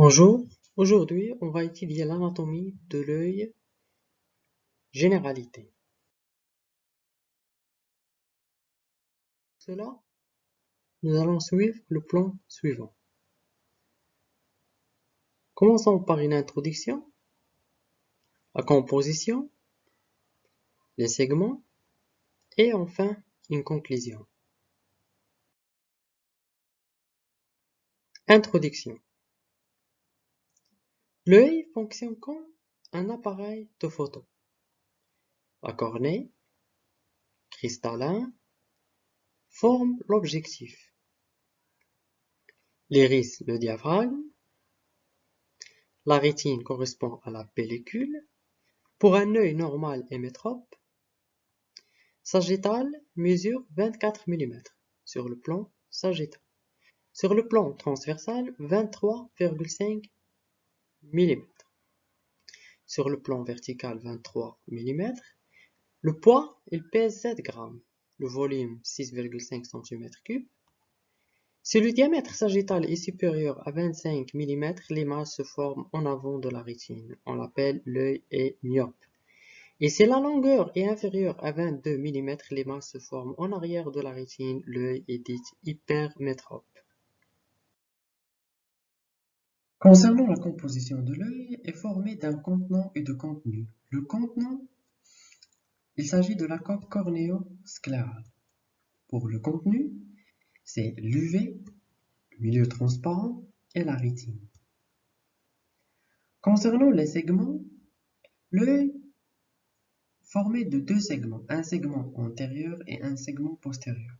Bonjour, aujourd'hui on va étudier l'anatomie de l'œil généralité. Pour cela, nous allons suivre le plan suivant. Commençons par une introduction, la composition, les segments et enfin une conclusion. Introduction L'œil fonctionne comme un appareil de photo. La cornée, cristallin, forme l'objectif. L'iris le diaphragme. La rétine correspond à la pellicule. Pour un œil normal et sagittal mesure 24 mm sur le plan sagittal. Sur le plan transversal, 23,5 Sur le plan vertical 23 mm. Le poids, il pèse 7 grammes. Le volume 6,5 cm3. Si le diamètre sagittal est supérieur à 25 mm, l'image se forme en avant de la rétine. On l'appelle l'œil est myope. Et si la longueur est inférieure à 22 mm, l'image se forme en arrière de la rétine. L'œil est dit hypermétrope. Concernant la composition de l'œil, est formée d'un contenant et de contenu. Le contenant, il s'agit de la coque cornéo-sclérale. Pour le contenu, c'est l'UV, le milieu transparent et la rétine. Concernant les segments, l'œil formé de deux segments, un segment antérieur et un segment postérieur.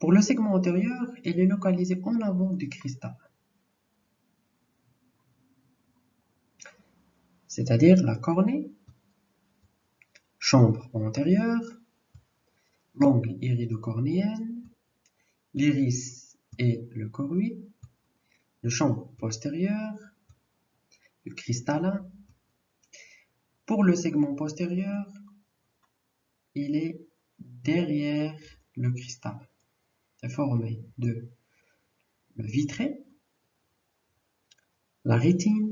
Pour le segment antérieur, il est localisé en avant du cristal. C'est-à-dire la cornée, chambre antérieure, l'angle iridocornéenne, l'iris et le coruit, le chambre postérieur, le cristallin. Pour le segment postérieur, il est derrière le cristal. C'est formé de le vitré, la rétine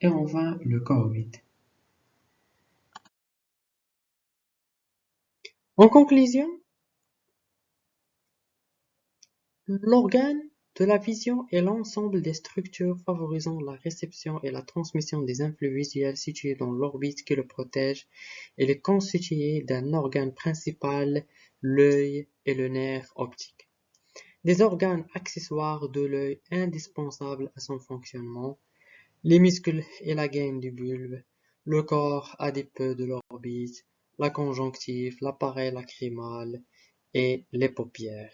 et enfin le corps En conclusion, l'organe de la vision est l'ensemble des structures favorisant la réception et la transmission des influx visuels situés dans l'orbite qui le protège. Il est constitué d'un organe principal, l'œil et le nerf optique. Des organes accessoires de l'œil indispensables à son fonctionnement, les muscles et la gaine du bulbe, le corps adipeux de l'orbite, la conjonctive, l'appareil lacrymal et les paupières.